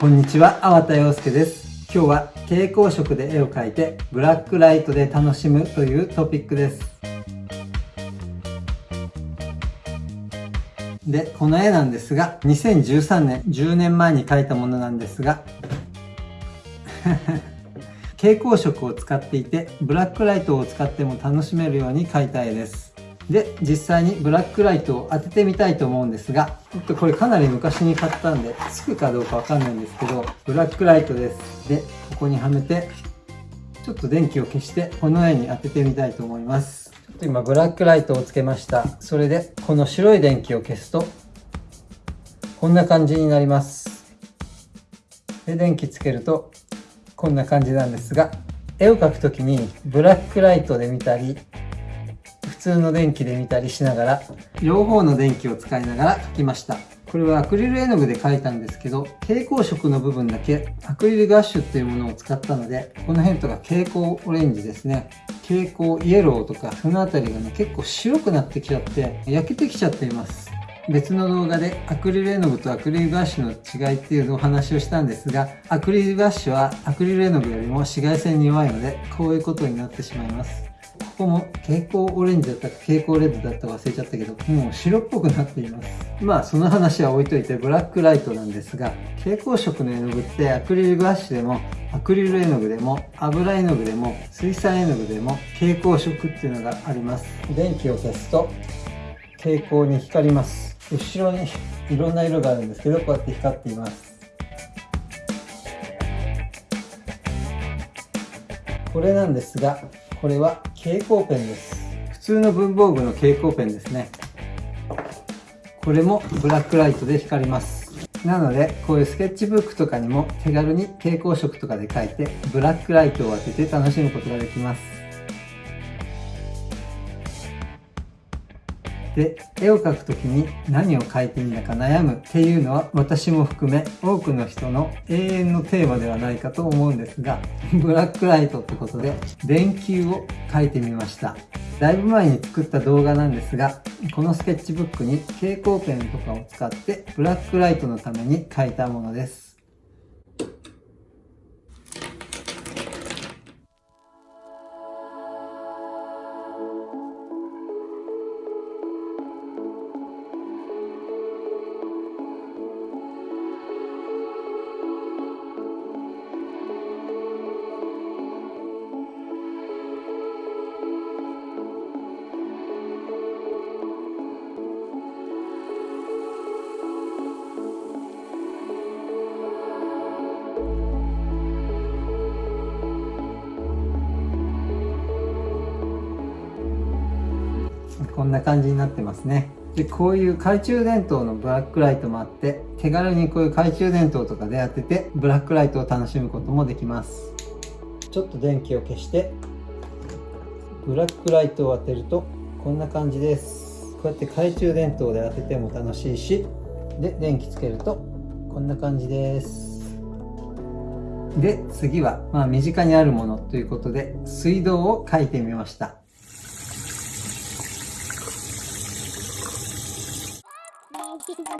こんにちは、粟田洋介です。今日は蛍光色で絵を描いてブラックライトで楽しむというトピックです。で、この絵なんですが、2013年、10年前に描いたものなんですが、蛍光色を使っていて、ブラックライトを使っても楽しめるように描いた絵です。で、実際にブラックライトを当ててみたいと思うんですが、ちょっとこれかなり昔に買ったんで、つくかどうかわかんないんですけど、ブラックライトです。で、ここにはめて、ちょっと電気を消して、この絵に当ててみたいと思います。ちょっと今、ブラックライトをつけました。それで、この白い電気を消すと、こんな感じになります。で、電気つけると、こんな感じなんですが、絵を描くときにブラックライトで見たり、通の電気で見たりしながら、両方の電気を使いながら描きました。これはアクリル絵の具で描いたんですけど、蛍光色の部分だけアクリルガッシュっていうものを使ったので、この辺とか蛍光オレンジですね。蛍光イエローとか、そのあたりがね、結構白くなってきちゃって、焼けてきちゃっています。別の動画でアクリル絵の具とアクリルガッシュの違いっていうのお話をしたんですが、アクリルガッシュはアクリル絵の具よりも紫外線に弱いので、こういうことになってしまいます。ここも蛍光オレンジだったか蛍光レッドだったか忘れちゃったけど、もう白っぽくなっています。まあその話は置いといてブラックライトなんですが、蛍光色の絵の具ってアクリルガッシでもアクリル絵の具でも油絵の具でも水彩絵の具でも蛍光色っていうのがあります。電気を消すと蛍光に光ります。後ろにいろんな色があるんですけどこうやって光っていますこれなんですがこれは蛍光ペンです。普通の文房具の蛍光ペンですね。これもブラックライトで光ります。なのでこういうスケッチブックとかにも手軽に蛍光色とかで描いてブラックライトを当てて楽しむことができます。で絵を描くときに何を描いていいんだか悩むっていうのは私も含め多くの人の永遠のテーマではないかと思うんですが ブラックライトってことで電球を描いてみました。だいぶ前に作った動画なんですがこのスケッチブックに蛍光ペンとかを使ってブラックライトのために描いたものです。こんな感じになってますね。で、こういう懐中電灯のブラックライトもあって、手軽にこういう懐中電灯とかで当てて、ブラックライトを楽しむこともできます。ちょっと電気を消して、ブラックライトを当てると、こんな感じです。こうやって懐中電灯で当てても楽しいし、で、電気つけると、こんな感じです。で、次は、まあ身近にあるものということで、水道を書いてみました。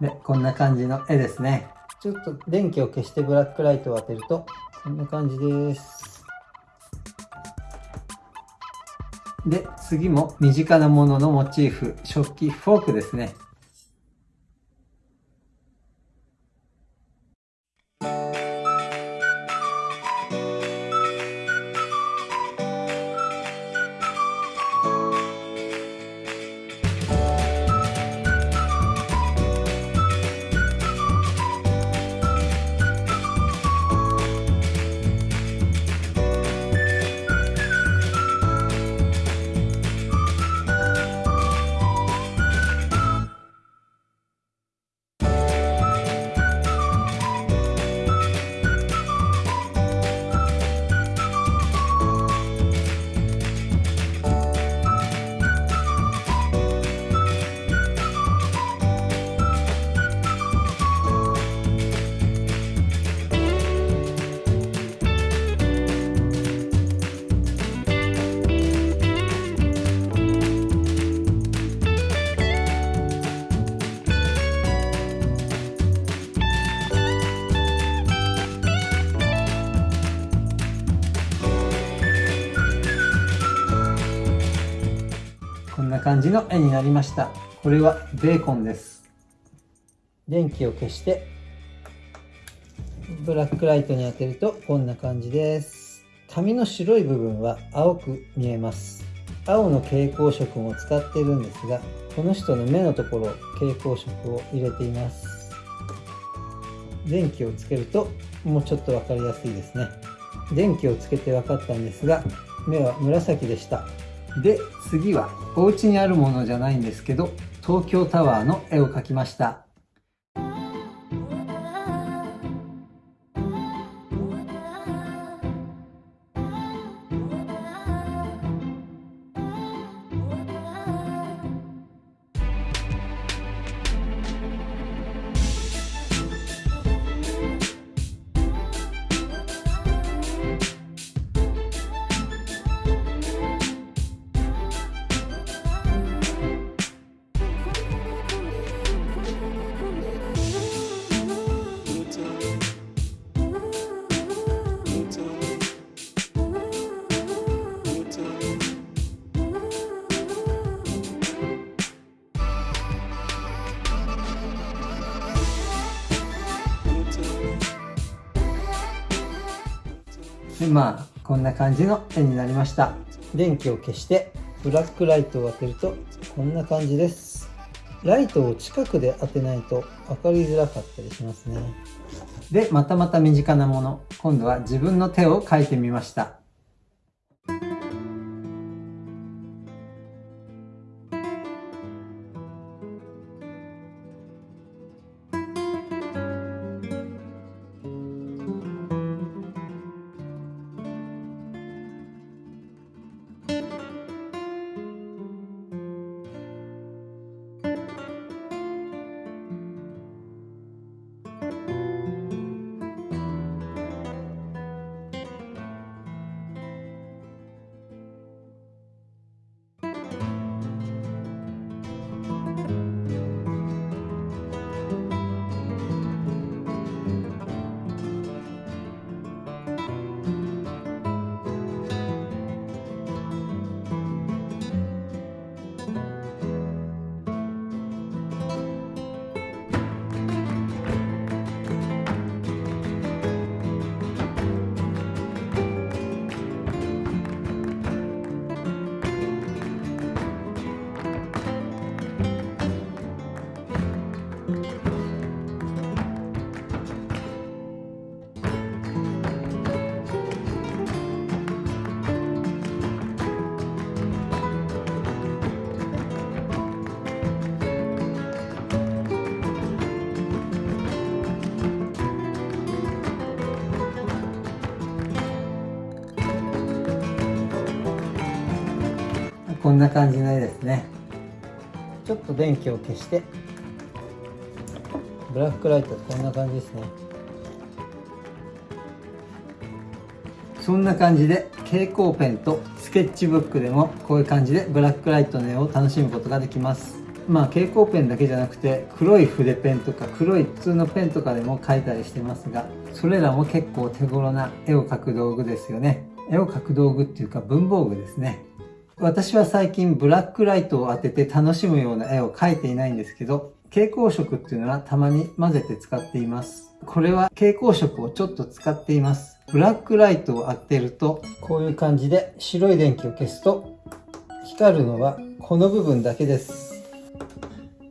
で、こんな感じの絵ですね。ちょっと電気を消してブラックライトを当てると、こんな感じです。で、次も身近なもののモチーフ、食器、フォークですね。感じの絵になりました。これはベーコンです。電気を消して、ブラックライトに当てるとこんな感じです。紙の白い部分は青く見えます。青の蛍光色も使っているんですが、この人の目のところ、蛍光色を入れています。電気をつけるともうちょっと分かりやすいですね。電気をつけて分かったんですが、目は紫でしたで次はお家にあるものじゃないんですけど東京タワーの絵を描きました。でまあこんな感じの絵になりました。電気を消してブラックライトを当てるとこんな感じです。ライトを近くで当てないと分かりづらかったりしますね。でまたまた身近なもの。今度は自分の手を描いてみました。こんな感じの絵ですね。ちょっと電気を消して。ブラックライトこんな感じですね。そんな感じで蛍光ペンとスケッチブックでもこういう感じでブラックライトの絵を楽しむことができます。まあ蛍光ペンだけじゃなくて黒い筆ペンとか黒い普通のペンとかでも描いたりしてますがそれらも結構手頃な絵を描く道具ですよね。絵を描く道具っていうか文房具ですね。私は最近ブラックライトを当てて楽しむような絵を描いていないんですけど、蛍光色っていうのはたまに混ぜて使っています。これは蛍光色をちょっと使っています。ブラックライトを当てると、こういう感じで白い電気を消すと、光るのはこの部分だけです。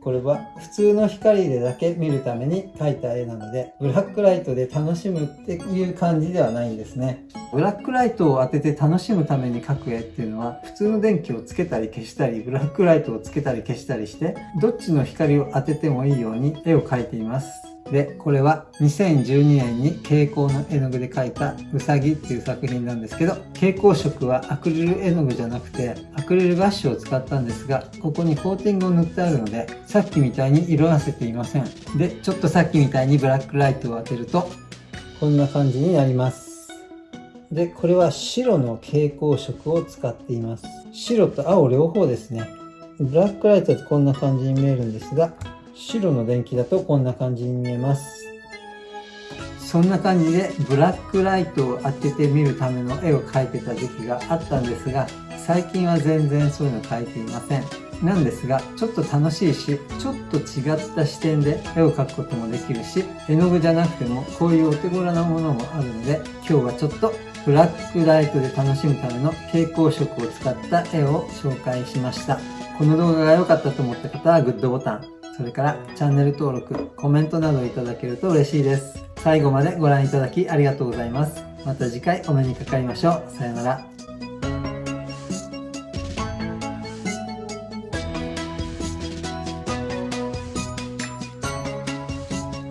これは普通の光でだけ見るために描いた絵なので、ブラックライトで楽しむっていう感じではないんですね。ブラックライトを当てて楽しむために描く絵っていうのは、普通の電気をつけたり消したり、ブラックライトをつけたり消したりして、どっちの光を当ててもいいように絵を描いています。で、これは2012年に蛍光の絵の具で描いたうさぎっていう作品なんですけど、蛍光色はアクリル絵の具じゃなくて、アクリルガッシュを使ったんですが、ここにコーティングを塗ってあるので、さっきみたいに色あせていません。で、ちょっとさっきみたいにブラックライトを当てると、こんな感じになります。で、これは白の蛍光色を使っています。白と青両方ですね。ブラックライトってこんな感じに見えるんですが、白の電気だとこんな感じに見えます。そんな感じでブラックライトを当ててみるための絵を描いてた時期があったんですが最近は全然そういうの描いていません。なんですが、ちょっと楽しいし、ちょっと違った視点で絵を描くこともできるし、絵の具じゃなくてもこういうお手頃なものもあるので、今日はちょっとブラックライトで楽しむための蛍光色を使った絵を紹介しました。この動画が良かったと思った方はグッドボタン、それからチャンネル登録、コメントなどいただけると嬉しいです。最後までご覧いただきありがとうございます。また次回お目にかかりましょう。さよなら。